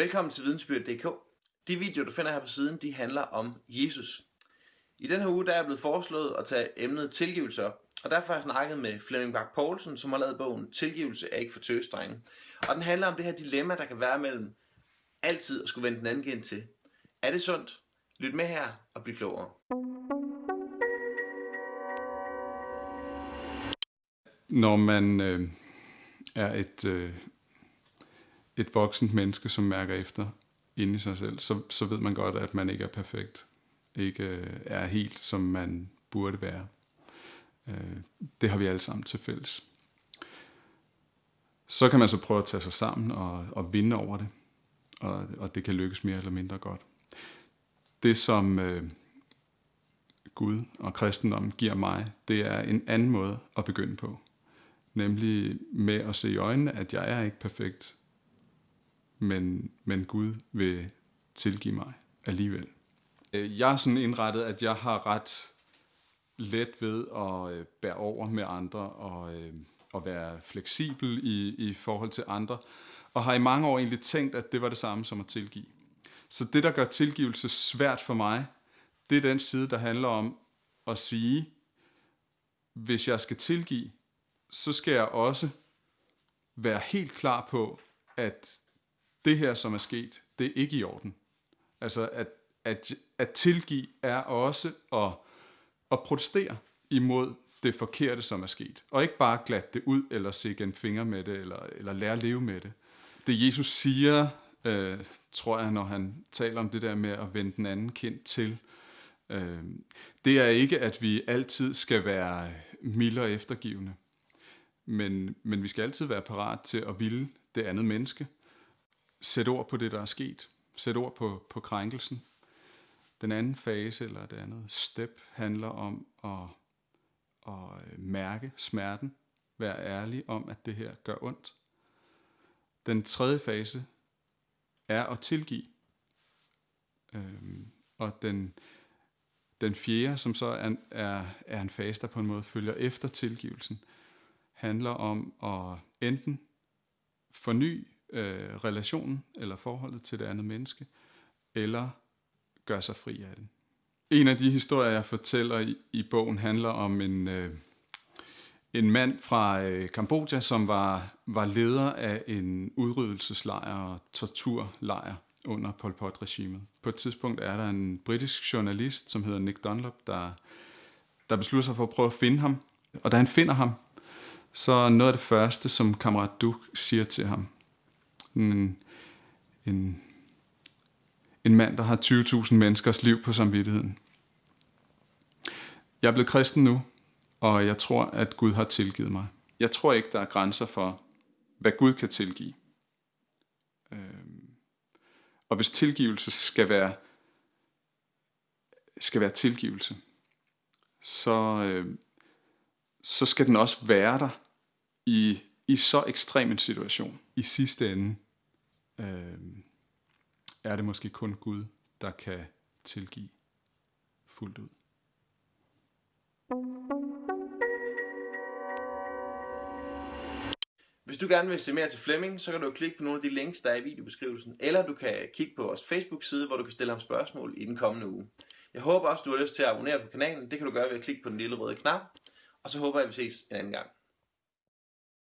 Velkommen til Vidensbyrd.dk. De videoer, du finder her på siden, de handler om Jesus. I den her uge der er jeg blevet foreslået at tage emnet tilgivelse op, og derfor har jeg snakket med Flemming Bak Poulsen, som har lavet bogen Tilgivelse er ikke for tøsdrenge. Og den handler om det her dilemma, der kan være mellem altid at skulle vende den anden gen til. Er det sundt? Lyt med her og bliv klogere. Når man øh, er et, øh, et voksent menneske, som mærker efter inde i sig selv, så, så ved man godt, at man ikke er perfekt. Ikke øh, er helt, som man burde være. Øh, det har vi alle sammen til fælles. Så kan man så prøve at tage sig sammen og, og vinde over det. Og, og det kan lykkes mere eller mindre godt. Det som øh, Gud og kristendommen giver mig, det er en anden måde at begynde på. Nemlig med at se i øjnene, at jeg er ikke perfekt, men, men Gud vil tilgive mig alligevel. Øh, jeg er sådan indrettet, at jeg har ret let ved at øh, bære over med andre og øh, og at være fleksibel i, i forhold til andre, og har i mange år egentlig tænkt, at det var det samme som at tilgive. Så det, der gør tilgivelse svært for mig, det er den side, der handler om at sige, hvis jeg skal tilgive, så skal jeg også være helt klar på, at det her, som er sket, det er ikke i orden. Altså, at, at, at tilgive er også at, at protestere imod det forkerte, som er sket. Og ikke bare glatte det ud, eller se en finger med det, eller, eller lære at leve med det. Det Jesus siger, øh, tror jeg, når han taler om det der med at vende den anden kind til, øh, det er ikke, at vi altid skal være milde og eftergivende. Men, men vi skal altid være parat til at ville det andet menneske. Sæt ord på det, der er sket. Sæt ord på, på krænkelsen. Den anden fase, eller det andet step, handler om at, at øh, mærke smerten. Være ærlig om, at det her gør ondt. Den tredje fase er at tilgive. Øhm, og den, den fjerde, som så er, er, er en fase, der på en måde følger efter tilgivelsen, handler om at enten forny øh, relationen eller forholdet til det andet menneske, eller gør sig fri af den. En af de historier, jeg fortæller i, i bogen, handler om en, øh, en mand fra øh, Kambodja, som var, var leder af en udryddelseslejr og torturlejr under Pol Pot-regimet. På et tidspunkt er der en britisk journalist, som hedder Nick Dunlop, der, der beslutter sig for at prøve at finde ham. Og da han finder ham, så noget af det første, som kammerat Duke siger til ham, en, en, en mand, der har 20.000 menneskers liv på samvittigheden. Jeg er blevet kristen nu, og jeg tror, at Gud har tilgivet mig. Jeg tror ikke, der er grænser for, hvad Gud kan tilgive. Øhm, og hvis tilgivelse skal være, skal være tilgivelse, så, øhm, så skal den også være der i, i så ekstrem en situation. I sidste ende øh, er det måske kun Gud, der kan tilgive fuldt ud. Hvis du gerne vil se mere til Flemming, så kan du klikke på nogle af de links, der er i videobeskrivelsen, eller du kan kigge på vores Facebook-side, hvor du kan stille ham spørgsmål i den kommende uge. Jeg håber også, du har lyst til at abonnere på kanalen. Det kan du gøre ved at klikke på den lille røde knap. Og så håber jeg, at vi ses en anden gang.